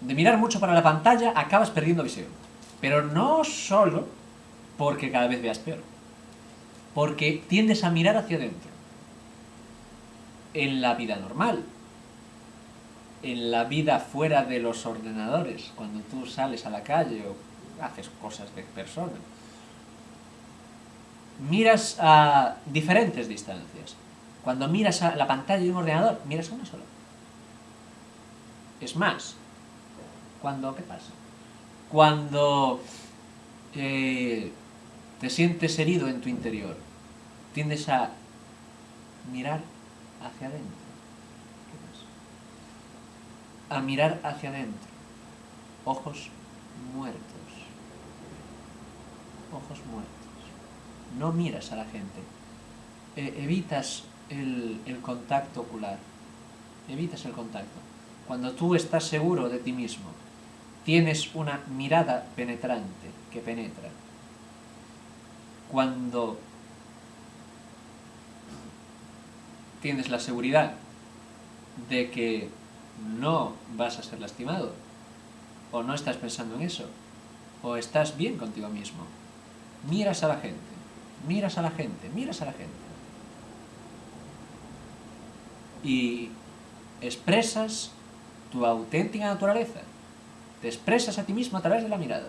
de mirar mucho para la pantalla, acabas perdiendo visión. Pero no solo porque cada vez veas peor, porque tiendes a mirar hacia adentro. En la vida normal, en la vida fuera de los ordenadores, cuando tú sales a la calle o haces cosas de persona, miras a diferentes distancias. Cuando miras a la pantalla de un ordenador, miras a una sola. Es más, cuando, ¿qué pasa? Cuando eh, te sientes herido en tu interior, tiendes a mirar hacia adentro. ¿Qué pasa? A mirar hacia adentro. Ojos muertos. Ojos muertos. No miras a la gente. E evitas el, el contacto ocular. Evitas el contacto. Cuando tú estás seguro de ti mismo, tienes una mirada penetrante que penetra. Cuando tienes la seguridad de que no vas a ser lastimado, o no estás pensando en eso, o estás bien contigo mismo, miras a la gente, miras a la gente, miras a la gente. Y expresas tu auténtica naturaleza. Te expresas a ti mismo a través de la mirada.